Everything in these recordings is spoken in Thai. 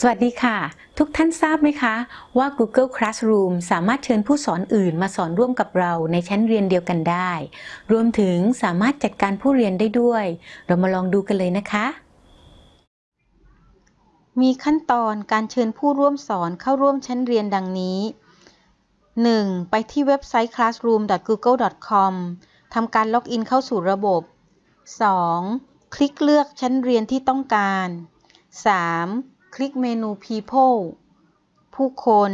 สวัสดีค่ะ ทุกท่านทราบไหมคะว่า Google Classroom สามารถเชิญผู้สอนอื่นมาสอนร่วมกับเราในชั้นเรียนเดียวกันได้ รวมถึงสามารถจัดการผู้เรียนได้ด้วย เรามาลองดูกันเลยนะคะ มีขั้นตอนการเชิญผู้ร่วมสอนเข้าร่วมชั้นเรียนดังนี้ 1. ไปที่เว็บไซต์ classroom.google.com ทำการล็อกอินเข้าสู่ระบบ 2. คลิกเลือกชั้นเรียนที่ต้องการ 3. คลิกเมนู People ผู้คน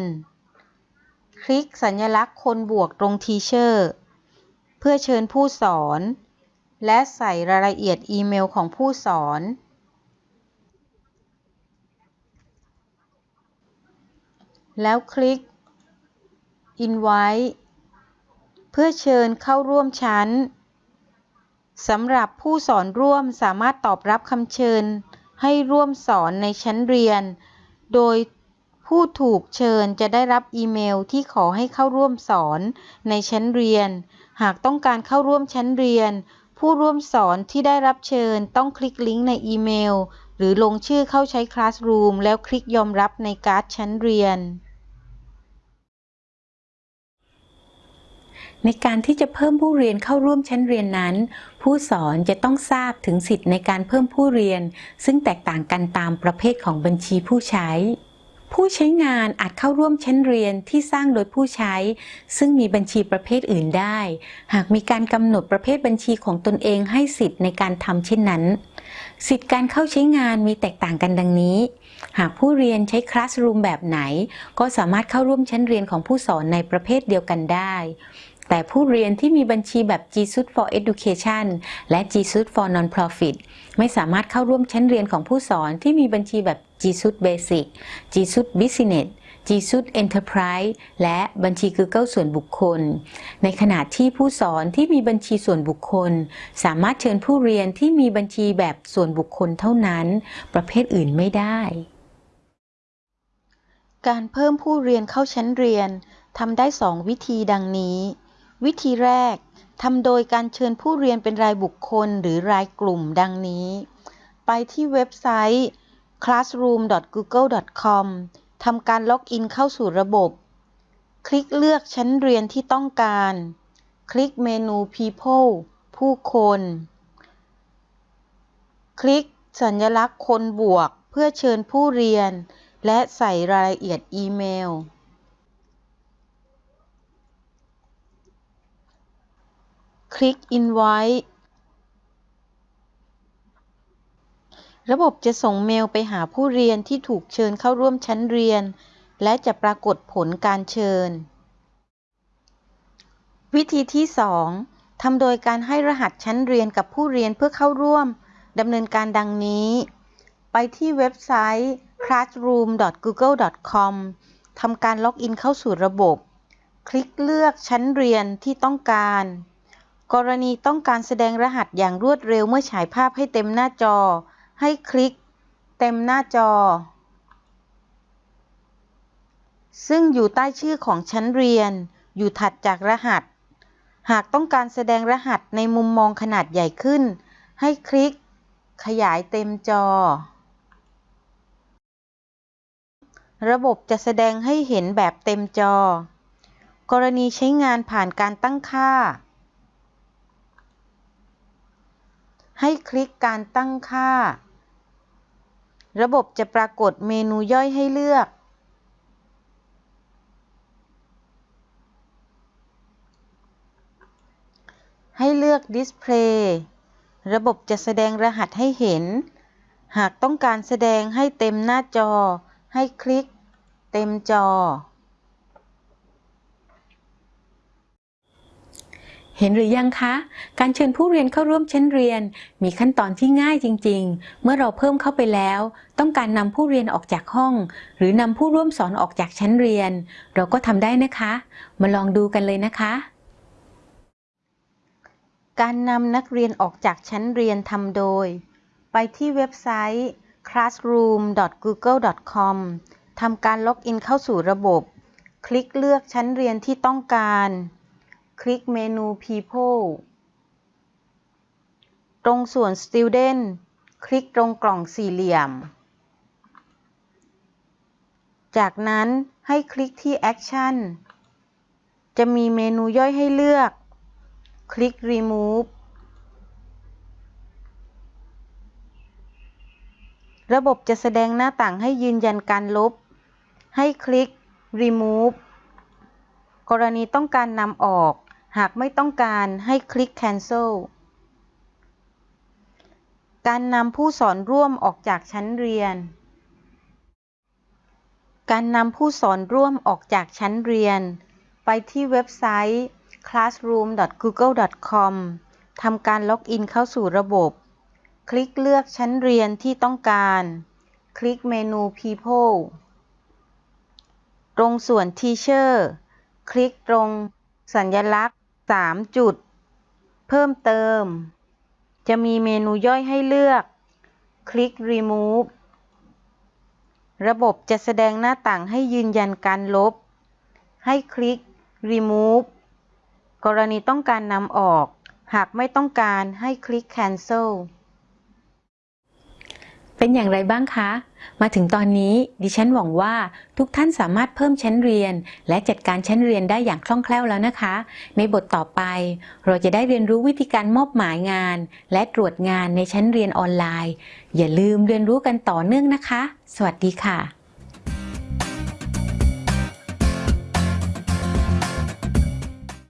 คลิกสัญลักษณ์คนบวกตรง Teacher เพื่อเชิญผู้สอน และใส่รายละเอียดอีเมลของผู้สอน แล้วคลิก Invite เพื่อเชิญเข้าร่วมชั้นสำหรับผู้สอนร่วมสามารถตอบรับคำเชิญ ให้ร่วมสอนในชั้นเรียน โดยผู้ถูกเชิญจะได้รับอีเมลที่ขอให้เข้าร่วมสอนในชั้นเรียน หากต้องการเข้าร่วมชั้นเรียน ผู้ร่วมสอนที่ได้รับเชิญต้องคลิกลิงก์ในอีเมล หรือลงชื่อเข้าใช้ Classroom แล้วคลิกยอมรับในการ์ดชั้นเรียน ในการที่จะเพิ่มผู้เรียนเข้าร่วมชั้นเรียนนั้น ผู้สอนจะต้องทราบถึงสิทธิ์ในการเพิ่มผู้เรียน ซึ่งแตกต่างกันตามประเภทของบัญชีผู้ใช้ ผู้ใช้งานอาจเข้าร่วมชั้นเรียนที่สร้างโดยผู้ใช้ ซึ่งมีบัญชีประเภทอื่นได้ หากมีการกำหนดประเภทบัญชีของตนเองให้สิทธิ์ในการทำเช่นนั้น สิทธิ์การเข้าใช้งานมีแตกต่างกันดังนี้หากผู้เรียนใช้ Classroom แบบไหน ก็สามารถเข้าร่วมชั้นเรียนของผู้สอนในประเภทเดียวกันได้ แต่ผู้เรียนที่มีบัญชีแบบ G Suite for Education และ G Suite for Non-Profit ไม่สามารถเข้าร่วมชั้นเรียนของผู้สอนที่มีบัญชีแบบ G Suite Basic G Suite Business G Suite Enterprise และบัญชี Google ส่วนบุคคล ในขณะที่ผู้สอนที่มีบัญชีส่วนบุคคล สามารถเชิญผู้เรียนที่มีบัญชีแบบส่วนบุคคลเท่านั้น ประเภทอื่นไม่ได้ การเพิ่มผู้เรียนเข้าชั้นเรียนทำได้ 2 วิธีดังนี้ วิธีแรกทำโดยการเชิญผู้เรียนเป็นรายบุคคลหรือรายกลุ่มดังนี้ ไปที่เว็บไซต์ classroom.google.com ทำการล็อกอินเข้าสู่ระบบ คลิกเลือกชั้นเรียนที่ต้องการ คลิกเมนู People ผู้คน คลิกสัญลักษณ์คนบวกเพื่อเชิญผู้เรียน และใส่รายละเอียดอีเมล คลิก Invite ระบบจะส่งเมลไปหาผู้เรียนที่ถูกเชิญเข้าร่วมชั้นเรียน และจะปรากฏผลการเชิญ วิธีที่ 2ทำโดยการให้รหัสชั้นเรียนกับผู้เรียนเพื่อเข้าร่วมดำเนินการดังนี้ ไปที่เว็บไซต์ classroom.google.com ทำการล็อกอินเข้าสู่ระบบ คลิกเลือกชั้นเรียนที่ต้องการ กรณีต้องการแสดงรหัสอย่างรวดเร็วเมื่อฉายภาพให้เต็มหน้าจอ ให้คลิก เต็มหน้าจอ ซึ่งอยู่ใต้ชื่อของชั้นเรียน อยู่ถัดจากรหัส หากต้องการแสดงรหัสในมุมมองขนาดใหญ่ขึ้น ให้คลิก ขยายเต็มจอ ระบบจะแสดงให้เห็นแบบเต็มจอ กรณีใช้งานผ่านการตั้งค่า ให้คลิกการตั้งค่า ระบบจะปรากฏเมนูย่อยให้เลือก ให้เลือก Display ระบบจะแสดงรหัสให้เห็น หากต้องการแสดงให้เต็มหน้าจอ ให้คลิกเต็มจอ เห็นหรือยังคะ การเชิญผู้เรียนเข้าร่วมชั้นเรียน มีขั้นตอนที่ง่ายจริง ๆ เมื่อเราเพิ่มเข้าไปแล้ว ต้องการนำผู้เรียนออกจากห้อง หรือนำผู้ร่วมสอนออกจากชั้นเรียน เราก็ทำได้นะคะ มาลองดูกันเลยนะคะ การนำนักเรียนออกจากชั้นเรียนทำโดย ไปที่เว็บไซต์ classroom.google.com ทำการล็อกอินเข้าสู่ระบบ คลิกเลือกชั้นเรียนที่ต้องการ คลิกเมนู People ตรงส่วน Student คลิกตรงกล่องสี่เหลี่ยม จากนั้นให้คลิกที่ Action จะมีเมนูย่อยให้เลือก คลิก Remove ระบบจะแสดงหน้าต่างให้ยืนยันการลบ ให้คลิก Remove กรณีต้องการนำออก หากไม่ต้องการให้คลิก Cancel การนำผู้สอนร่วมออกจากชั้นเรียน การนำผู้สอนร่วมออกจากชั้นเรียน ไปที่เว็บไซต์ classroom.google.com ทำการล็อกอินเข้าสู่ระบบ คลิกเลือกชั้นเรียนที่ต้องการ คลิกเมนู People ตรงส่วน Teacher คลิกตรงสัญลักษณ์ 3 จุด เพิ่มเติม จะมีเมนูย่อยให้เลือก คลิก Remove ระบบจะแสดงหน้าต่างให้ยืนยันการลบ ให้คลิก Remove กรณีต้องการนำออก หากไม่ต้องการให้คลิก Cancel เป็นอย่างไรบ้างคะ มาถึงตอนนี้ดิฉันหวังว่าทุกท่านสามารถเพิ่มชั้นเรียน และจัดการชั้นเรียนได้อย่างคล่องแคล่วแล้วนะคะ ในบทต่อไป เราจะได้เรียนรู้วิธีการมอบหมายงาน และตรวจงานในชั้นเรียนออนไลน์ อย่าลืมเรียนรู้กันต่อเนื่องนะคะ สวัสดีค่ะ